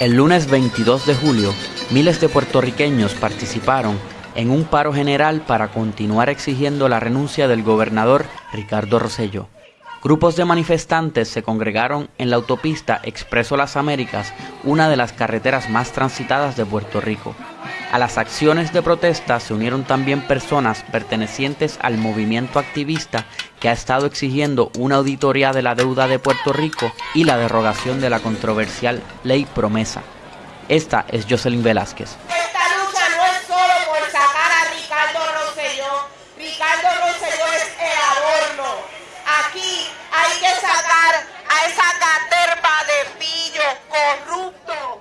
El lunes 22 de julio, miles de puertorriqueños participaron en un paro general para continuar exigiendo la renuncia del gobernador Ricardo Rosselló. Grupos de manifestantes se congregaron en la autopista Expreso Las Américas, una de las carreteras más transitadas de Puerto Rico. A las acciones de protesta se unieron también personas pertenecientes al movimiento activista que ha estado exigiendo una auditoría de la deuda de Puerto Rico y la derogación de la controversial ley promesa. Esta es Jocelyn Velázquez. Esta lucha no es solo por sacar a Ricardo Rosselló. Ricardo Rosselló es el adorno. Aquí hay que sacar a esa caterpa de pillos corruptos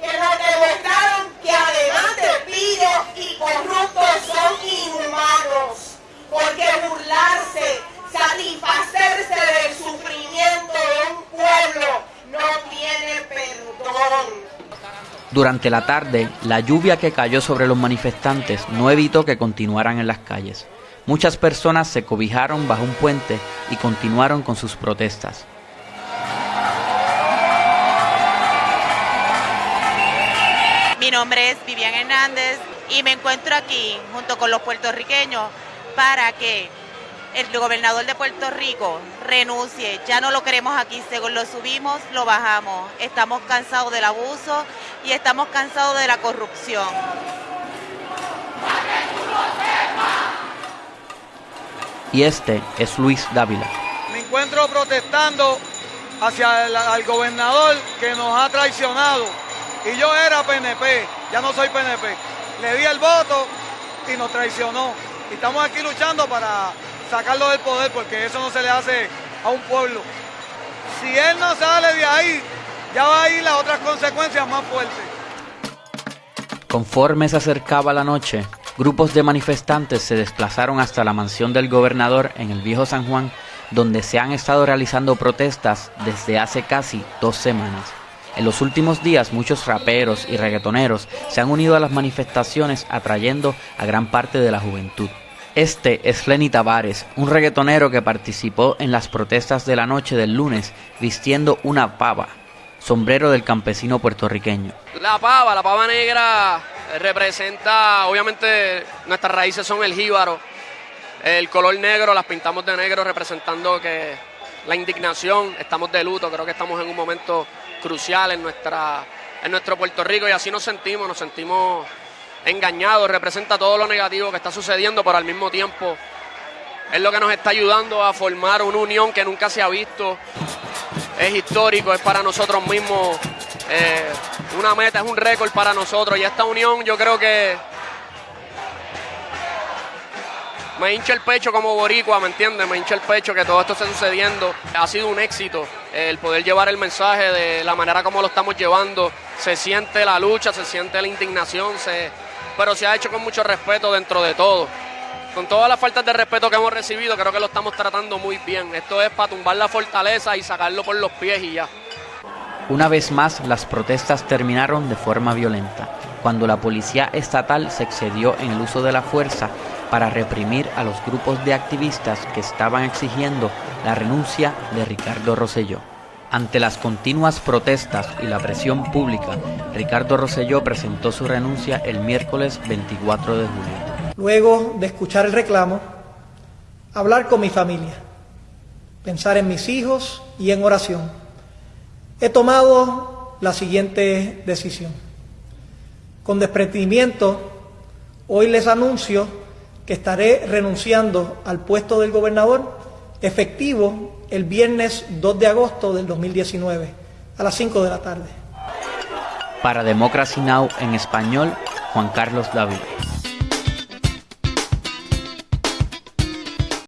que nos demostraron que además de pillos y corruptos son inhumanos. Porque burlarse, satisfacerse del sufrimiento de un pueblo no tiene perdón. Durante la tarde, la lluvia que cayó sobre los manifestantes no evitó que continuaran en las calles. Muchas personas se cobijaron bajo un puente y continuaron con sus protestas. Mi nombre es Vivian Hernández y me encuentro aquí junto con los puertorriqueños para que el gobernador de Puerto Rico renuncie. Ya no lo queremos aquí, según lo subimos, lo bajamos. Estamos cansados del abuso y estamos cansados de la corrupción. Y este es Luis Dávila. Me encuentro protestando hacia el al gobernador que nos ha traicionado. Y yo era PNP, ya no soy PNP. Le di el voto y nos traicionó. Y estamos aquí luchando para sacarlo del poder porque eso no se le hace a un pueblo. Si él no sale de ahí, ya va a ir las otras consecuencias más fuertes. Conforme se acercaba la noche, grupos de manifestantes se desplazaron hasta la mansión del gobernador en el viejo San Juan, donde se han estado realizando protestas desde hace casi dos semanas. En los últimos días muchos raperos y reggaetoneros se han unido a las manifestaciones atrayendo a gran parte de la juventud. Este es Lenny Tavares, un reggaetonero que participó en las protestas de la noche del lunes vistiendo una pava, sombrero del campesino puertorriqueño. La pava, la pava negra representa, obviamente nuestras raíces son el jíbaro, el color negro, las pintamos de negro representando que la indignación, estamos de luto, creo que estamos en un momento crucial en, nuestra, en nuestro Puerto Rico y así nos sentimos, nos sentimos engañados, representa todo lo negativo que está sucediendo, pero al mismo tiempo es lo que nos está ayudando a formar una unión que nunca se ha visto, es histórico, es para nosotros mismos eh, una meta, es un récord para nosotros y esta unión yo creo que me hincha el pecho como boricua, ¿me entiendes? Me hincha el pecho que todo esto esté sucediendo. Ha sido un éxito el poder llevar el mensaje de la manera como lo estamos llevando. Se siente la lucha, se siente la indignación, se, pero se ha hecho con mucho respeto dentro de todo. Con todas las faltas de respeto que hemos recibido, creo que lo estamos tratando muy bien. Esto es para tumbar la fortaleza y sacarlo por los pies y ya. Una vez más, las protestas terminaron de forma violenta, cuando la policía estatal se excedió en el uso de la fuerza para reprimir a los grupos de activistas que estaban exigiendo la renuncia de Ricardo Rosselló. Ante las continuas protestas y la presión pública, Ricardo Rosselló presentó su renuncia el miércoles 24 de julio. Luego de escuchar el reclamo, hablar con mi familia, pensar en mis hijos y en oración, he tomado la siguiente decisión. Con desprendimiento, hoy les anuncio que estaré renunciando al puesto del gobernador efectivo el viernes 2 de agosto del 2019 a las 5 de la tarde. Para Democracy Now! en español, Juan Carlos David.